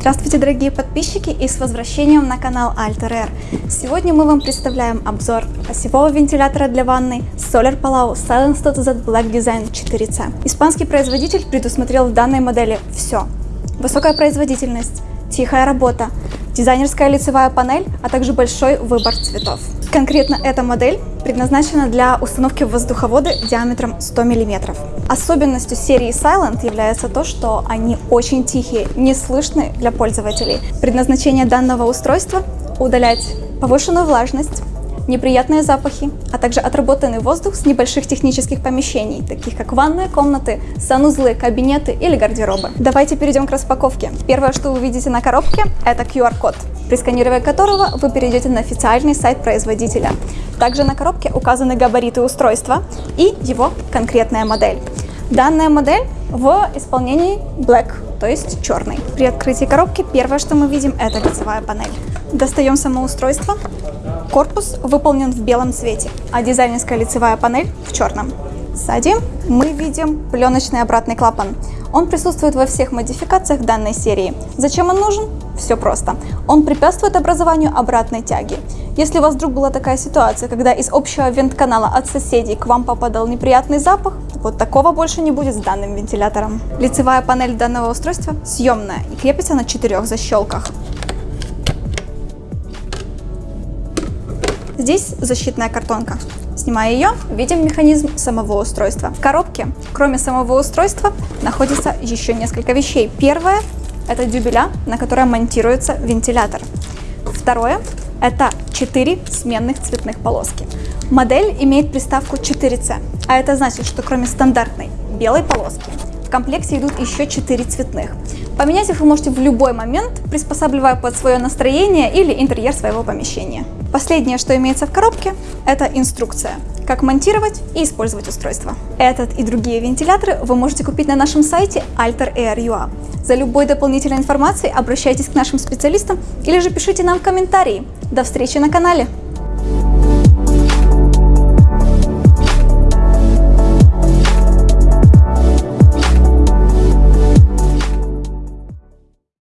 Здравствуйте, дорогие подписчики, и с возвращением на канал Alter Air. Сегодня мы вам представляем обзор осевого вентилятора для ванной Solar Palau Silent 100Z Black Design 4C. Испанский производитель предусмотрел в данной модели все. Высокая производительность, тихая работа, дизайнерская лицевая панель, а также большой выбор цветов. Конкретно эта модель предназначена для установки воздуховода диаметром 100 мм. Особенностью серии Silent является то, что они очень тихие, не слышны для пользователей. Предназначение данного устройства – удалять повышенную влажность, неприятные запахи, а также отработанный воздух с небольших технических помещений, таких как ванные комнаты, санузлы, кабинеты или гардеробы. Давайте перейдем к распаковке. Первое, что вы видите на коробке, это QR-код, при сканировании которого вы перейдете на официальный сайт производителя. Также на коробке указаны габариты устройства и его конкретная модель. Данная модель в исполнении Black, то есть черный. При открытии коробки первое, что мы видим, это лицевая панель. Достаем само устройство. Корпус выполнен в белом цвете, а дизайнерская лицевая панель в черном. Сзади мы видим пленочный обратный клапан. Он присутствует во всех модификациях данной серии. Зачем он нужен? Все просто. Он препятствует образованию обратной тяги. Если у вас вдруг была такая ситуация, когда из общего вент-канала от соседей к вам попадал неприятный запах, вот такого больше не будет с данным вентилятором. Лицевая панель данного устройства съемная и крепится на четырех защелках. Здесь защитная картонка. Снимая ее, видим механизм самого устройства. В коробке, кроме самого устройства, находится еще несколько вещей. Первое – это дюбеля, на которой монтируется вентилятор. Второе – это 4 сменных цветных полоски. Модель имеет приставку 4C, а это значит, что кроме стандартной белой полоски, в комплекте идут еще 4 цветных. Поменять их вы можете в любой момент, приспосабливая под свое настроение или интерьер своего помещения. Последнее, что имеется в коробке, это инструкция, как монтировать и использовать устройство. Этот и другие вентиляторы вы можете купить на нашем сайте Alter Air.ua. За любой дополнительной информацией обращайтесь к нашим специалистам или же пишите нам в комментарии. До встречи на канале!